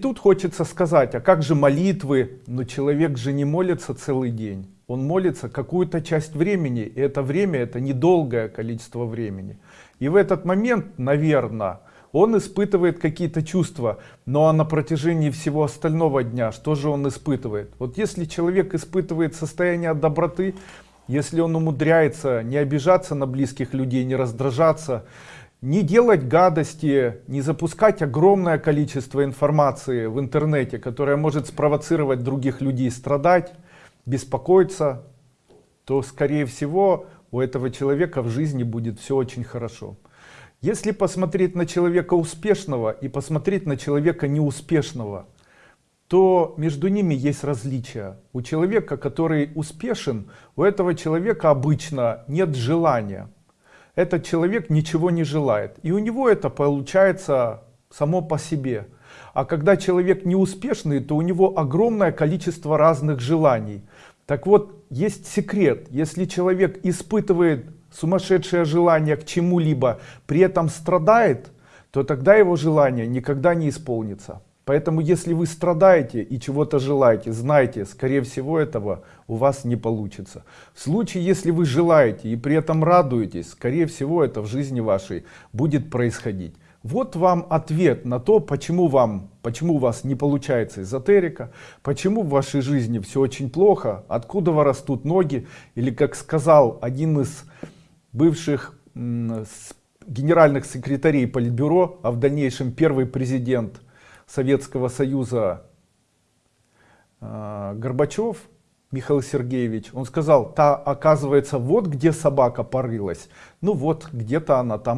Тут хочется сказать, а как же молитвы? Но человек же не молится целый день. Он молится какую-то часть времени, и это время, это недолгое количество времени. И в этот момент, наверное, он испытывает какие-то чувства, но а на протяжении всего остального дня, что же он испытывает? Вот если человек испытывает состояние доброты, если он умудряется не обижаться на близких людей, не раздражаться, не делать гадости, не запускать огромное количество информации в интернете, которая может спровоцировать других людей страдать, беспокоиться, то скорее всего у этого человека в жизни будет все очень хорошо. Если посмотреть на человека успешного и посмотреть на человека неуспешного, то между ними есть различия. У человека, который успешен, у этого человека обычно нет желания этот человек ничего не желает. И у него это получается само по себе. А когда человек неуспешный, то у него огромное количество разных желаний. Так вот, есть секрет. Если человек испытывает сумасшедшее желание к чему-либо, при этом страдает, то тогда его желание никогда не исполнится. Поэтому если вы страдаете и чего-то желаете, знайте, скорее всего этого у вас не получится. В случае, если вы желаете и при этом радуетесь, скорее всего это в жизни вашей будет происходить. Вот вам ответ на то, почему вам, почему у вас не получается эзотерика, почему в вашей жизни все очень плохо, откуда растут ноги, или как сказал один из бывших генеральных секретарей Политбюро, а в дальнейшем первый президент Советского Союза э, Горбачев Михаил Сергеевич, он сказал, та оказывается вот где собака порылась, ну вот где-то она там